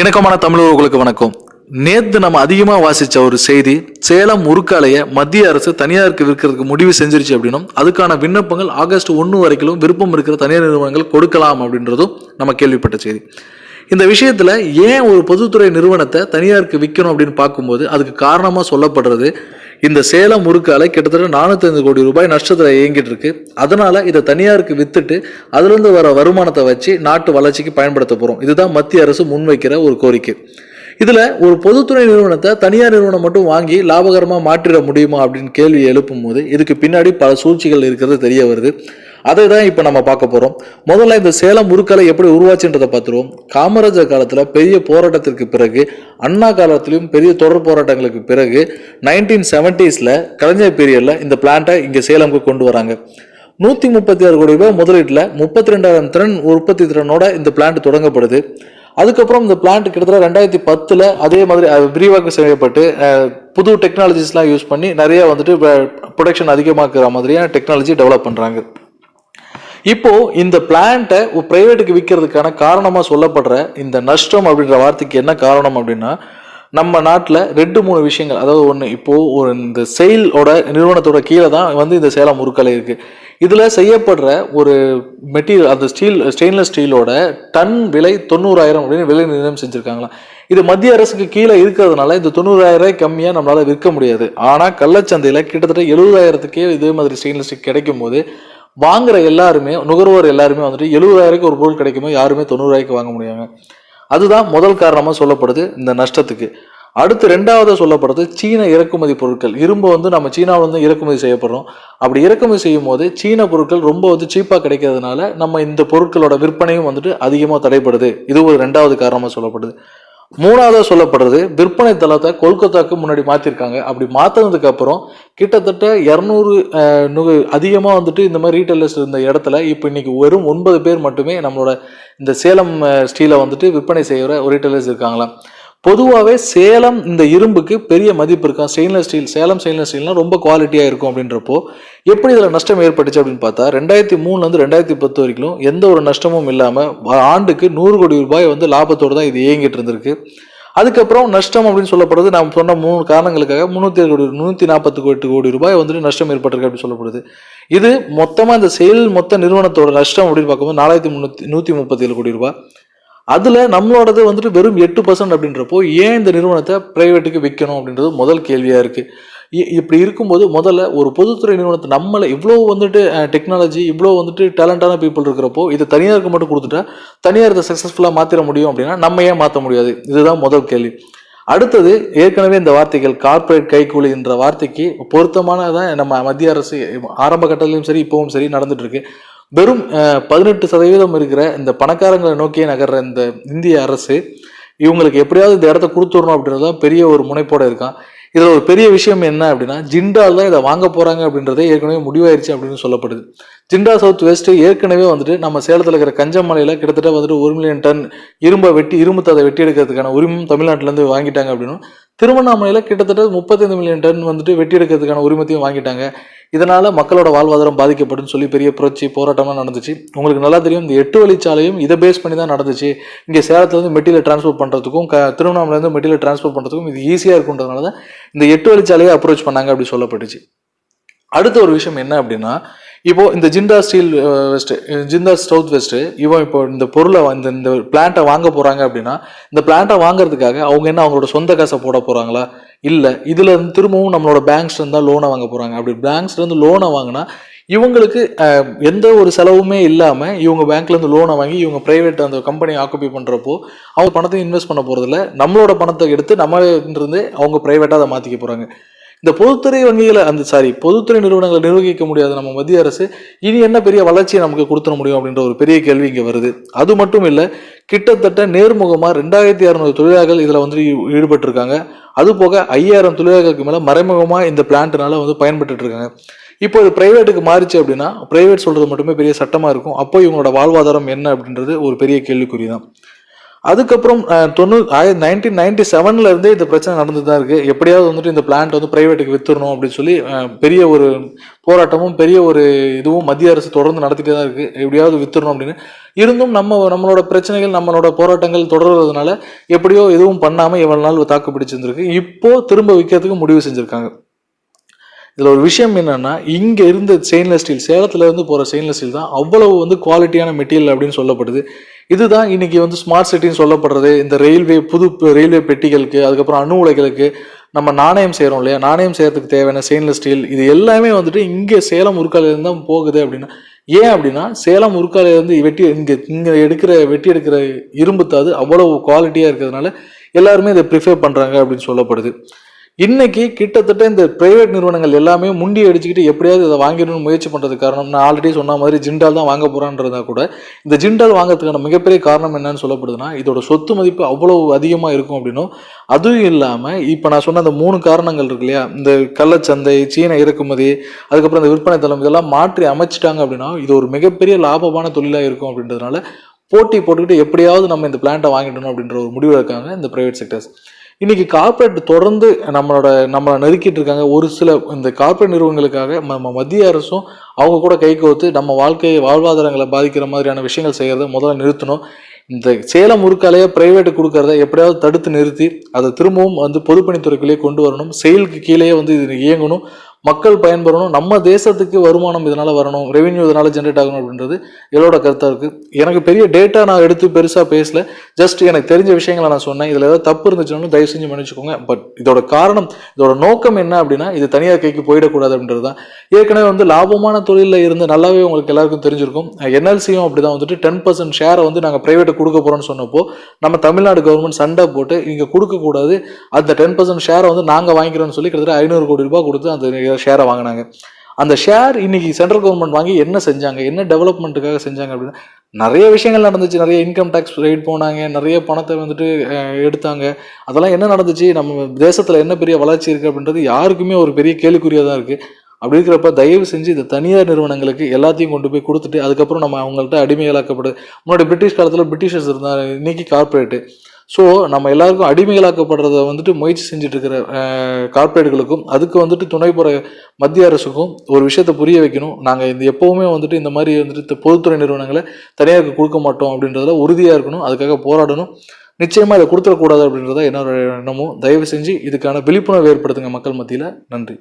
இணக்கமான தமிழர்களுக்கு வணக்கம். நேத்து நம்ம அதிகமாக வாசிச்ச ஒரு செய்தி சேலம் உருக்காலையை மத்திய அரசு தனியாருக்கு விற்கிறதுக்கு முடிவு செஞ்சிருச்சு அப்படின்னும் அதுக்கான விண்ணப்பங்கள் ஆகஸ்ட் ஒன்று வரைக்கும் விருப்பம் இருக்கிற தனியார் நிறுவனங்கள் கொடுக்கலாம் அப்படின்றதும் நம்ம கேள்விப்பட்ட செய்தி. இந்த விஷயத்துல ஏன் ஒரு பொதுத்துறை நிறுவனத்தை தனியாருக்கு விற்கணும் அப்படின்னு பார்க்கும்போது அதுக்கு காரணமாக சொல்லப்படுறது இந்த சேலம் முறுக்காலை கிட்டத்தட்ட நானூத்தி கோடி ரூபாய் நஷ்டத்தில் இயங்கிட்டு இருக்கு. அதனால இதை தனியாருக்கு வித்துட்டு அதுலேருந்து வர வருமானத்தை வச்சு நாட்டு வளர்ச்சிக்கு பயன்படுத்த போகிறோம் இதுதான் மத்திய அரசு முன்வைக்கிற ஒரு கோரிக்கை. இதில் ஒரு பொதுத்துறை நிறுவனத்தை தனியார் நிறுவனம் மட்டும் வாங்கி லாபகரமாக மாற்றிட முடியுமா அப்படின்னு கேள்வி எழுப்பும் போது இதுக்கு பின்னாடி பல சூழ்ச்சிகள் இருக்கிறது தெரிய வருது. அதை தான் இப்போ நம்ம பார்க்க போகிறோம் முதல்ல இந்த சேலம் முறுக்கலை எப்படி உருவாச்சுன்றதை பார்த்துருவோம். காமராஜர் காலத்தில் பெரிய போராட்டத்திற்கு பிறகு அண்ணா காலத்திலும் பெரிய தொடர் போராட்டங்களுக்கு பிறகு நைன்டீன் செவன்டீஸில் கலைஞர் பீரியடில் இந்த பிளான்ட்டை இங்கே சேலமுக்கு கொண்டு வராங்க. நூற்றி முப்பத்தி ஆறு கோடி ரூபாய் முதலீட்டில் முப்பத்தி ரெண்டாயிரம் திறன் உற்பத்தி திறனோட இந்த பிளான்ட் தொடங்கப்படுது. அதுக்கப்புறம் இந்த பிளான்ட் கிட்டத்தட்ட ரெண்டாயிரத்தி பத்தில் அதே மாதிரி விரிவாக்கம் செய்யப்பட்டு புது டெக்னாலஜிஸ்லாம் யூஸ் பண்ணி நிறைய வந்துட்டு ப்ரொடக்ஷன் அதிகமாக்குற மாதிரியான டெக்னாலஜி டெவலப் பண்ணுறாங்க இப்போ இந்த பிளான்ட்டை பிரைவேட்டுக்கு விற்கிறதுக்கான காரணமாக சொல்லப்படுற இந்த நஷ்டம் அப்படின்ற வார்த்தைக்கு என்ன காரணம் அப்படின்னா நம்ம நாட்டில் ரெண்டு மூணு விஷயங்கள். அதாவது ஒன்று இப்போது ஒரு இந்த செயலோட நிறுவனத்தோட கீழே தான் வந்து இந்த சேலம் முறுக்கலை இருக்குது இதில் செய்யப்படுற ஒரு மெட்டீரியல் அந்த ஸ்டீல் ஸ்டெயின்லெஸ் ஸ்டீலோட டன் விலை தொண்ணூறாயிரம் அப்படின்னு விலை நிர்ணயம் செஞ்சுருக்காங்களாம் இது மத்திய அரசுக்கு கீழே இருக்கிறதுனால இந்த தொண்ணூறாயிரம் கம்மியாக நம்மளால் விற்க முடியாது. ஆனால் கள்ளச்சந்தையில் கிட்டத்தட்ட எழுபதாயிரத்துக்கே இதே மாதிரி ஸ்டெயின்லெஸ் ஸ்டீல் கிடைக்கும் போது வாங்குற எல்லாருமே நுகர்வோர் எல்லாருமே வந்துட்டு எழுபதாயிரக்கு ஒரு பொருள் கிடைக்குமோ யாருமே தொண்ணூறாயிரக்கு வாங்க முடியாங்க அதுதான் முதல் காரணமாக சொல்லப்படுது இந்த நஷ்டத்துக்கு. அடுத்து ரெண்டாவது சொல்லப்படுறது சீன இறக்குமதி பொருட்கள். இரும்பு வந்து நம்ம சீனாவில் வந்து இறக்குமதி செய்யப்படுறோம். அப்படி இறக்குமதி செய்யும் போது சீன பொருட்கள் ரொம்ப வந்து சீப்பாக கிடைக்கிறதுனால நம்ம இந்த பொருட்களோட விற்பனையும் வந்துட்டு அதிகமாக தடைப்படுது இது ஒரு ரெண்டாவது காரணமாக சொல்லப்படுது. மூணாவதாக சொல்லப்படுறது விற்பனை தளத்தை கொல்கத்தாவுக்கு முன்னாடி மாற்றிருக்காங்க அப்படி மாற்றினதுக்கு அப்புறம் கிட்டத்தட்ட இரநூறு அதிகமாக வந்துட்டு இந்த மாதிரி ரீட்டைலர்ஸ் இருந்த இடத்துல இப்போ இன்னைக்கு வெறும் ஒன்பது பேர் மட்டுமே நம்மளோட இந்த சேலம் ஸ்டீலை வந்துட்டு விற்பனை செய்கிற ஒரு ரீட்டைலர்ஸ் இருக்காங்களாம். பொதுவாகவே சேலம் இந்த இரும்புக்கு பெரிய மதிப்பு இருக்கும் ஸ்டெயின்லெஸ் ஸ்டீல் சேலம் ஸ்டெயின்லெஸ் ஸ்டீல்னா ரொம்ப குவாலிட்டியாக இருக்கும் அப்படின்றப்போ எப்படி இதில் நஷ்டம் ஏற்பட்டுச்சு அப்படின்னு பார்த்தா ரெண்டாயிரத்தி மூணுலேருந்து ரெண்டாயிரத்தி பத்து வரைக்கும் எந்த ஒரு நஷ்டமும் இல்லாமல் ஆண்டுக்கு நூறு கோடி ரூபாய் வந்து லாபத்தோடு தான் இது இயங்கிட்டு இருந்திருக்கு. அதுக்கப்புறம் நஷ்டம் அப்படின்னு சொல்லப்படுறது நாம் சொன்ன மூணு காரணங்களுக்காக முந்நூற்றி கோடி நூற்றி நாற்பத்தி எட்டு கோடி ரூபாய் வந்துட்டு நஷ்டம் ஏற்பட்டிருக்கு அப்படின்னு சொல்லப்படுது. இது மொத்தமாக இந்த செயல் மொத்த நிறுவனத்தோட நஷ்டம் அப்படின்னு பார்க்கும்போது நாலாயிரத்தி முந்நூற்றி நூற்றி முப்பத்தி ஏழு கோடி ரூபாய். அதில் நம்மளோடது வந்துட்டு வெறும் எட்டு பர்சன்ட் அப்படின்றப்போ ஏன் இந்த நிறுவனத்தை ப்ரைவேட்டுக்கு விற்கணும் அப்படின்றது முதல் கேள்வியாக இருக்குது இப்படி இருக்கும்போது முதல்ல ஒரு பொதுத்துறை நிறுவனத்தை நம்மளை இவ்வளோ வந்துட்டு டெக்னாலஜி இவ்வளோ வந்துட்டு டேலண்டான பீப்புள் இருக்கிறப்போ இதை தனியாருக்கு மட்டும் கொடுத்துட்டா தனியார் இதை சக்ஸஸ்ஃபுல்லாக மாற்றிட முடியும் அப்படின்னா நம்ம ஏன் மாற்ற முடியாது? இதுதான் முதல் கேள்வி. அடுத்தது ஏற்கனவே இந்த வார்த்தைகள் கார்ப்பரேட் கைக்கூலி என்ற வார்த்தைக்கு பொருத்தமானதான் நம்ம மத்திய அரசு ஆரம்ப கட்டத்திலையும் சரி இப்பவும் சரி நடந்துட்டு இருக்கு. வெறும் பதினெட்டு சதவீதம் இருக்கிற இந்த பணக்காரங்களை நோக்கியே நகர்ற இந்த இந்திய அரசு இவங்களுக்கு எப்படியாவது இந்த இடத்த கொடுத்துடணும் அப்படின்றது தான் பெரிய ஒரு முனைப்போட இருக்கான். இதில் ஒரு பெரிய விஷயம் என்ன அப்படின்னா ஜிண்டால் தான் இதை வாங்க போகிறாங்க அப்படின்றதே ஏற்கனவே முடிவாயிருச்சு அப்படின்னு சொல்லப்படுது. ஜிண்டா சவுத் வெஸ்ட் ஏற்கனவே வந்துட்டு நம்ம சேலத்தில் இருக்கிற கஞ்சமலையில் கிட்டத்தட்ட வந்துட்டு ஒரு மில்லியன் டன் இரும்பை வெட்டி இரும்பு ததை வெட்டி எடுக்கிறதுக்கான உரிமம் தமிழ்நாட்டிலேருந்து வாங்கிட்டாங்க அப்படின்னும். திருவண்ணாமலையில் கிட்டத்தட்ட முப்பத்தைந்து மில்லியன் டன் வந்துட்டு வெட்டி எடுக்கிறதுக்கான உரிமத்தையும் வாங்கிட்டாங்க. இதனால் மக்களோட வாழ்வாதாரம் பாதிக்கப்படுன்னு சொல்லி பெரிய புரட்சி போராட்டமாக நடந்துச்சு. உங்களுக்கு நல்லா தெரியும் இந்த எட்டு வழிச்சாலையும் இதை பேஸ் பண்ணி தான் நடந்துச்சு. இங்கே சேலத்துலேருந்து மெட்டீரியல் டிரான்ஸ்போர்ட் பண்ணுறதுக்கும் க திருவண்ணாமலேருந்து மெட்டீரியல் டிரான்ஸ்போர்ட் பண்ணுறதுக்கும் இது ஈஸியாக இருக்குன்றதுனால தான் இந்த எட்டு வழிச்சாலையை அப்ரோச் பண்ணாங்க அப்படி சொல்லப்பட்டுச்சு. அடுத்த ஒரு விஷயம் என்ன அப்படின்னா இப்போ இந்த Jindal steel west Jindal south west இவன் இப்போ இந்த பொருளை இந்த இந்த பிளான்ட்டை வாங்க போறாங்க அப்படின்னா இந்த பிளான்ட்டை வாங்குறதுக்காக அவங்க என்ன அவங்களோட சொந்த காசை போட போறாங்களா? இல்லை இதில் இருந்து திரும்பவும் நம்மளோட பேங்க்ஸ்லேருந்து தான் லோனை வாங்க போகிறாங்க அப்படி பேங்க்ஸ்லேருந்து லோனை வாங்கினா இவங்களுக்கு எந்த ஒரு செலவுமே இல்லாமல் இவங்க பேங்க்லேருந்து லோனை வாங்கி இவங்க ப்ரைவேட் அந்த கம்பெனி ஆக்குப்பை பண்ணுறப்போ அவங்க பணத்தை இன்வெஸ்ட் பண்ண போகிறதில்ல நம்மளோட பணத்தை எடுத்து நம்ம இருந்து அவங்க ப்ரைவேட்டாக அதை மாற்றிக்க போகிறாங்க இந்த பொதுத்துறை வங்கிகளை அந்த சாரி பொதுத்துறை நிறுவனங்களை நிர்வகிக்க முடியாத நம்ம மத்திய அரசு இனி என்ன பெரிய வளர்ச்சியை நமக்கு கொடுத்துட முடியும் அப்படின்ற ஒரு பெரிய கேள்வி இங்கே வருது. அது மட்டும் இல்லை கிட்டத்தட்ட நேர்முகமாக ரெண்டாயிரத்தி அறநூறு தொழிலாளர்கள் இதில் வந்து ஈடுபட்டிருக்காங்க. அது போக ஐயாயிரம் தொழிலாளர்களுக்கு மேலே மறைமுகமாக இந்த பிளான்ட்னால வந்து பயன்பட்டு இருக்காங்க. இப்போ இது பிரைவேட்டுக்கு மாறிச்சு அப்படின்னா பிரைவேட் சொல்கிறது மட்டுமே பெரிய சட்டமாக இருக்கும். அப்போ இவங்களோட வாழ்வாதாரம் என்ன அப்படின்றது ஒரு பெரிய கேள்விக்குறி தான் அதுக்கப்புறம் தொண்ணூ தொண்ணூறு ஆயிரத்தி நைன்டீன் நைன்டி செவன்ல இருந்தே இந்த பிரச்சனை நடந்து தான் இருக்கு. எப்படியாவது வந்துட்டு இந்த பிளான்ட் வந்து பிரைவேட்டுக்கு வித்துடணும் அப்படின்னு சொல்லி பெரிய ஒரு போராட்டமும் பெரிய ஒரு இதுவும் மத்திய அரசு தொடர்ந்து நடத்திட்டே தான் இருக்கு. எப்படியாவது வித்துடணும் அப்படின்னு. இருந்தும் நம்ம நம்மளோட பிரச்சனைகள் நம்மளோட போராட்டங்கள் தொடர்றதுனால எப்படியோ எதுவும் பண்ணாம இவ்வளவு நாள் தாக்கு பிடிச்சிருந்திருக்கு. இப்போ திரும்ப விற்கிறதுக்கு முடிவு செஞ்சிருக்காங்க. இதில் ஒரு விஷயம் என்னன்னா இங்கே இருந்த ஸ்டெயின்லெஸ் ஸ்டீல் சேலத்தில் இருந்து போகிற ஸ்டெயின்லெஸ் ஸ்டீல் தான் அவ்வளவு வந்து குவாலிட்டியான மெட்டீரியல் அப்படின்னு சொல்லப்படுது. இதுதான் இன்னைக்கு வந்து ஸ்மார்ட் சிட்டின்னு சொல்லப்படுறது. இந்த ரயில்வே புது ரயில்வே பெட்டிகளுக்கு அதுக்கப்புறம் அணு உலைகளுக்கு நம்ம நாணயம் செய்கிறோம் இல்லையா? நாணயம் செய்கிறதுக்கு தேவையான ஸ்டெயின்லெஸ் ஸ்டீல் இது எல்லாமே வந்துட்டு இங்கே சேலம் உருக்காலையிலேருந்து தான் போகுது அப்படின்னா ஏன் அப்படின்னா சேலம் உருக்காலையிலேருந்து வெட்டி இங்கே இங்கே எடுக்கிற வெட்டி எடுக்கிற இரும்பு தாது அவ்வளோ குவாலிட்டியாக இருக்கிறதுனால எல்லாருமே இதை ப்ரிஃபேர் பண்ணுறாங்க அப்படின்னு சொல்லப்படுது. இன்னைக்கு கிட்டத்தட்ட இந்த பிரைவேட் நிறுவனங்கள் எல்லாமே முண்டி அடிச்சுக்கிட்டு எப்படியாவது இதை வாங்கிடணும்னு முயற்சி பண்ணுறது காரணம். நான் ஆல்ரெடி சொன்ன மாதிரி ஜிண்டால் தான் வாங்க போகிறான்றதா கூட. இந்த ஜிண்டால் வாங்குறதுக்கான மிகப்பெரிய காரணம் என்னன்னு சொல்லப்படுதுன்னா இதோட சொத்து மதிப்பு அவ்வளவு அதிகமாக இருக்கும் அப்படின்னும். அதுவும் இல்லாமல் இப்போ நான் சொன்ன அந்த மூணு காரணங்கள் இருக்கு இல்லையா? இந்த கள்ளச்சந்தை சீன இறக்குமதி அதுக்கப்புறம் இந்த விற்பனை தளம் இதெல்லாம் மாற்றி அமைச்சிட்டாங்க அப்படின்னா இது ஒரு மிகப்பெரிய லாபமான தொழிலாக இருக்கும் அப்படின்றதுனால போட்டி போட்டுக்கிட்டு எப்படியாவது நம்ம இந்த பிளான்ட்டை வாங்கிடணும் அப்படின்ற ஒரு முடிவு இருக்காங்க இந்த ப்ரைவேட் செக்டர்ஸ் இன்னைக்கு கார்ப்பரேட் தொடர்ந்து நம்மளோட நம்மளை நெருக்கிட்டு இருக்காங்க. ஒரு சில இந்த கார்ப்பரேட் நிறுவனங்களுக்காக நம்ம மத்திய அரசும் அவங்க கூட கை கோர்த்து நம்ம வாழ்க்கை வாழ்வாதாரங்களை பாதிக்கிற மாதிரியான விஷயங்கள் செய்கிறத முதல்ல நிறுத்தணும். இந்த சேலம் உருக்காலையே பிரைவேட்டு கொடுக்கறத எப்படியாவது தடுத்து நிறுத்தி அதை திரும்பவும் வந்து பொதுப்பணித்துறைக்குள்ளேயே கொண்டு வரணும். செயலுக்கு கீழேயே வந்து இது இயங்கணும். மக்கள் பயன்பெறணும் நம்ம தேசத்துக்கு வருமானம் இதனால் வரணும் ரெவென்யூ இதனால் ஜென்ரேட் ஆகணும் அப்படின்றது என்னோட கருத்தாக இருக்குது எனக்கு பெரிய டேட்டா நான் எடுத்து பெருசாக பேசல. ஜஸ்ட் எனக்கு தெரிஞ்ச விஷயங்களை நான் சொன்னேன். இதில் ஏதாவது தப்பு இருந்துச்சுன்னு தயவு செஞ்சு மன்னிச்சுக்கோங்க. பட் இதோட காரணம் இதோட நோக்கம் என்ன அப்படின்னா இது தனியார் கைக்கு போயிடக்கூடாது அப்படின்றது தான். ஏற்கனவே வந்து லாபமான தொழிலில் இருந்து நல்லாவே உங்களுக்கு எல்லாருக்கும் தெரிஞ்சிருக்கும். என்எல்சியும் அப்படி தான் வந்துட்டு டென் பர்சன்ட் ஷேரை வந்து நாங்கள் ப்ரைவேட்டை கொடுக்க போகிறோம்னு சொன்னப்போ நம்ம தமிழ்நாடு கவர்மெண்ட் சண்டை போட்டு இங்கே கொடுக்கக்கூடாது. அந்த டென் பர்சன்ட் ஷேரை வந்து நாங்கள் வாங்கிக்கிறோம்னு சொல்லி கிட்டத்தட்ட ஐநூறு கோடி ரூபாய் கொடுத்து அந்த ஷேரை வாங்கினாங்க. அந்த ஷேர் இன்னைக்கு சென்ட்ரல் கவர்மெண்ட் வாங்கி என்ன செஞ்சாங்க? என்ன டெவலப்மெண்ட்டுக்காக செஞ்சாங்க அப்படின்னா? நிறைய விஷயங்கள் நடந்துச்சு. நிறைய இன்கம் டேக்ஸ் ரைட் போனாங்க. நிறைய பணத்தை வந்துட்டு எடுத்தாங்க. அதெல்லாம் என்ன நடந்துச்சு? நம்ம தேசத்தில் என்ன பெரிய வளர்ச்சி இருக்குது அப்படின்றது யாருக்குமே ஒரு பெரிய கேள்விக்குறியாக தான் இருக்குது அப்படி இருக்கிறப்ப தயவு செஞ்சு இந்த தனியார் நிறுவனங்களுக்கு எல்லாத்தையும் கொண்டு போய் கொடுத்துட்டு அதுக்கப்புறம் நம்ம அவங்கள்ட்ட அடிமைகளாக்கப்படு முன்னாடி பிரிட்டிஷ் காலத்தில் பிரிட்டிஷர்ஸ் இருந்தாங்க. இன்னைக்கு கார்ப்பரேட்டு ஸோ நம்ம எல்லாருக்கும் அடிமைகளாக்கப்படுறத வந்துட்டு முயற்சி செஞ்சுட்டு இருக்கிற கார்ப்பரேட்டுகளுக்கும் அதுக்கு வந்துட்டு துணை போகிற மத்திய அரசுக்கும் ஒரு விஷயத்தை புரிய வைக்கணும். நாங்கள் இந்த எப்போவுமே வந்துட்டு இந்த மாதிரி வந்துட்டு பொதுத்துறை நிறுவனங்களை தனியாருக்கு கொடுக்க மாட்டோம் அப்படின்றதுல உறுதியாக இருக்கணும். அதுக்காக போராடணும். நிச்சயமாக இதை கொடுத்துடக்கூடாது அப்படின்றத என்னோட எண்ணமும். தயவு செஞ்சு இதுக்கான விழிப்புணர்வு ஏற்படுத்துங்க மக்கள் மத்தியில். நன்றி.